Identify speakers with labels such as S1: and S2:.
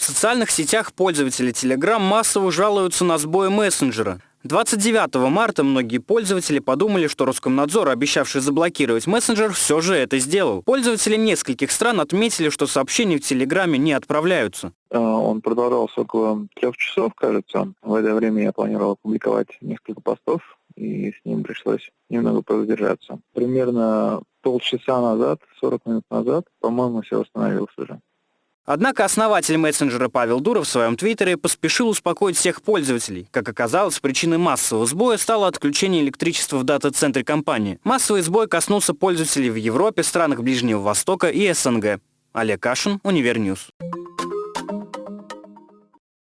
S1: В социальных сетях пользователи Telegram массово жалуются на сбои мессенджера. 29 марта многие пользователи подумали, что Роскомнадзор, обещавший заблокировать мессенджер, все же это сделал. Пользователи нескольких стран отметили, что сообщения в Телеграме не отправляются.
S2: Э, Он продолжался около трех часов, кажется. В это время я планировал опубликовать несколько постов, и с ним пришлось немного продержаться. Примерно полчаса назад, 40 минут назад, по-моему, все восстановилось уже.
S1: Однако основатель мессенджера Павел Дуров в своем твиттере поспешил успокоить всех пользователей. Как оказалось, причиной массового сбоя стало отключение электричества в дата-центре компании. Массовый сбой коснулся пользователей в Европе, странах Ближнего Востока и СНГ. Олег Кашин, Univer News.